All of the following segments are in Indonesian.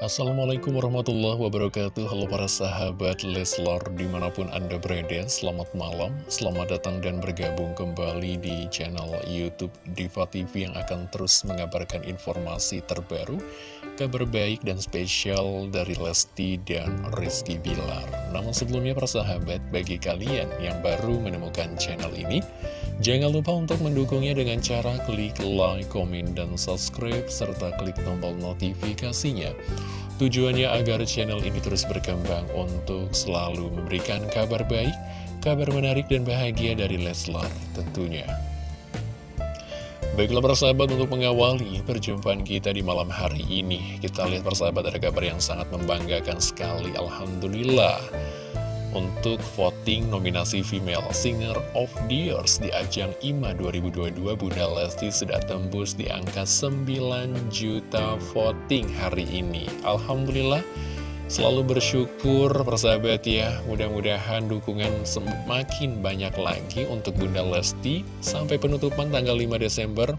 Assalamualaikum warahmatullahi wabarakatuh. Halo para sahabat Leslor di mana pun anda berada Selamat malam, selamat datang dan bergabung kembali di channel Youtube Diva TV Yang akan terus mengabarkan informasi terbaru Kabar baik dan spesial dari Lesti dan Rizky Bilar. Namun sebelumnya para sahabat, bagi kalian yang baru menemukan channel ini Jangan lupa untuk mendukungnya dengan cara klik like, komen, dan subscribe, serta klik tombol notifikasinya. Tujuannya agar channel ini terus berkembang untuk selalu memberikan kabar baik, kabar menarik dan bahagia dari Leslar tentunya. Baiklah persahabat untuk mengawali perjumpaan kita di malam hari ini Kita lihat persahabat ada kabar yang sangat membanggakan sekali Alhamdulillah untuk voting nominasi Female Singer of the Year di ajang IMA 2022 Bunda Lesti sudah tembus di angka 9 juta voting hari ini. Alhamdulillah selalu bersyukur persahabat ya. Mudah-mudahan dukungan semakin banyak lagi untuk Bunda Lesti. Sampai penutupan tanggal 5 Desember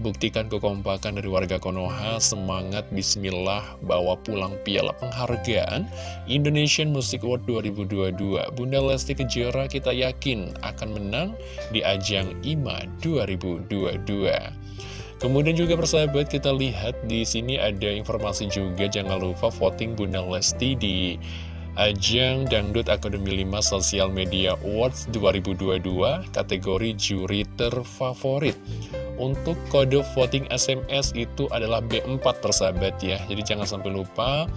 Buktikan kekompakan dari warga Konoha, semangat bismillah bawa pulang piala penghargaan Indonesian Music Award 2022. Bunda Lesti Kejora kita yakin akan menang di ajang IMA 2022. Kemudian juga persahabat kita lihat di sini ada informasi juga jangan lupa voting Bunda Lesti di Ajang Dangdut Akademi 5 Social Media Awards 2022 kategori juri terfavorit. Untuk kode voting SMS itu adalah B4 persahabat ya. Jadi jangan sampai lupa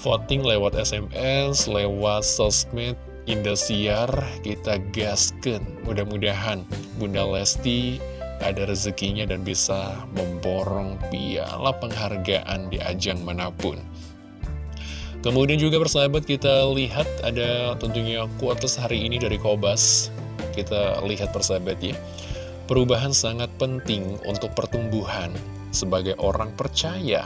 Voting lewat SMS, lewat sosmed Indosiar Kita gaskan. Mudah-mudahan Bunda Lesti ada rezekinya dan bisa memborong piala penghargaan di ajang mana pun Kemudian juga persahabat kita lihat ada tentunya kuotas hari ini dari Kobas Kita lihat persahabat ya Perubahan sangat penting untuk pertumbuhan sebagai orang percaya.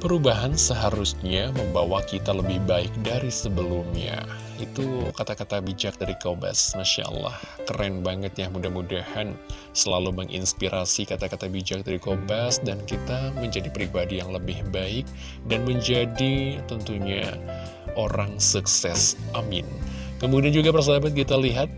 Perubahan seharusnya membawa kita lebih baik dari sebelumnya. Itu kata-kata bijak dari Kobas, Masya Allah. Keren banget ya, mudah-mudahan selalu menginspirasi kata-kata bijak dari Kobas dan kita menjadi pribadi yang lebih baik dan menjadi tentunya orang sukses. Amin. Kemudian juga persahabat kita lihat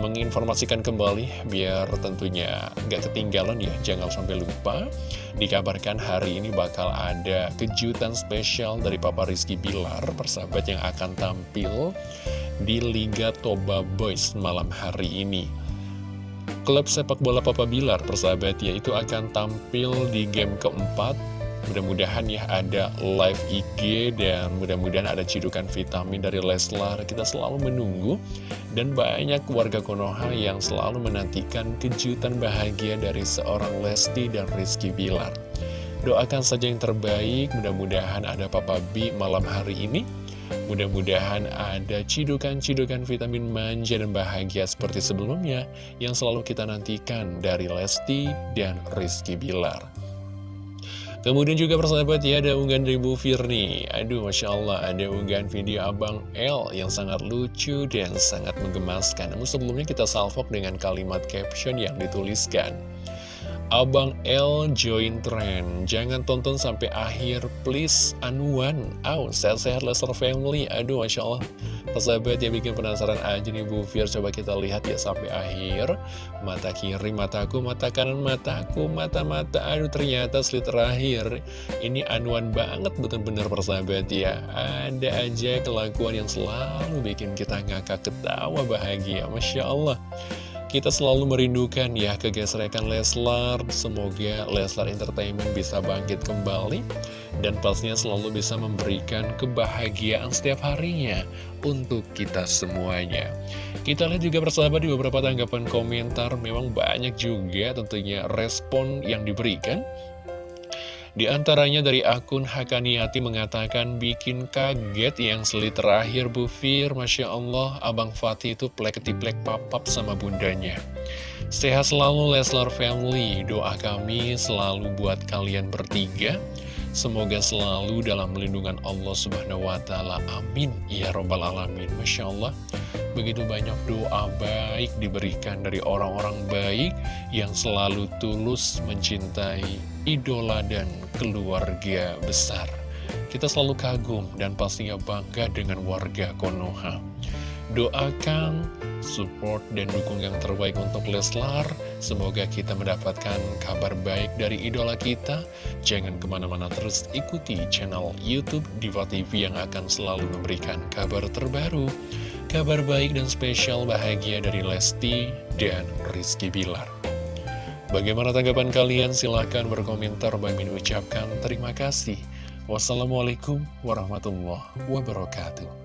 menginformasikan kembali biar tentunya nggak ketinggalan ya jangan sampai lupa dikabarkan hari ini bakal ada kejutan spesial dari Papa Rizky Bilar persahabat yang akan tampil di Liga Toba Boys malam hari ini. Klub sepak bola Papa Bilar persahabat ya itu akan tampil di game keempat Mudah-mudahan ya ada live IG dan mudah-mudahan ada cidukan vitamin dari Leslar. Kita selalu menunggu dan banyak warga Konoha yang selalu menantikan kejutan bahagia dari seorang Lesti dan Rizky Bilar. Doakan saja yang terbaik, mudah-mudahan ada Papa B malam hari ini. Mudah-mudahan ada cidukan-cidukan vitamin manja dan bahagia seperti sebelumnya yang selalu kita nantikan dari Lesti dan Rizky Bilar. Kemudian juga persahabat ya ada unggahan dari Bu Firni. Aduh Masya Allah ada unggahan video Abang L yang sangat lucu dan sangat menggemaskan. Namun sebelumnya kita salvok dengan kalimat caption yang dituliskan Abang L join trend. Jangan tonton sampai akhir please Anuan Aw, sehat-sehat Lester Family. Aduh Masya Allah. Persahabat yang bikin penasaran aja nih Bu Fir Coba kita lihat ya sampai akhir. Mata kiri mataku, mata kanan mataku Mata-mata, aduh ternyata slit terakhir. Ini anuan banget bener-bener persahabat ya. Ada aja kelakuan yang selalu bikin kita ngakak ketawa bahagia. Masya Allah kita selalu merindukan ya kegesrekan Leslar, semoga Leslar Entertainment bisa bangkit kembali dan pastinya selalu bisa memberikan kebahagiaan setiap harinya untuk kita semuanya. Kita lihat juga persahabat di beberapa tanggapan komentar, memang banyak juga tentunya respon yang diberikan. Di antaranya dari akun Hakaniati mengatakan bikin kaget yang seli terakhir Bu Fir, Masya Allah, Abang Fatih itu plek-tiplek papap sama bundanya. Sehat selalu Leslar Family, doa kami selalu buat kalian bertiga. Semoga selalu dalam melindungan Allah Subhanahu wa Ta'ala. Amin. Ya Robbal Alamin. Masya Allah. Begitu banyak doa baik diberikan dari orang-orang baik yang selalu tulus mencintai idola dan keluarga besar. Kita selalu kagum dan pastinya bangga dengan warga Konoha. Doakan, support, dan dukung yang terbaik untuk Leslar. Semoga kita mendapatkan kabar baik dari idola kita. Jangan ke mana-mana terus ikuti channel Youtube Diva TV yang akan selalu memberikan kabar terbaru. Kabar baik dan spesial bahagia dari Lesti dan Rizky Bilar. Bagaimana tanggapan kalian? Silahkan berkomentar. Bang Min ucapkan terima kasih. Wassalamualaikum warahmatullahi wabarakatuh.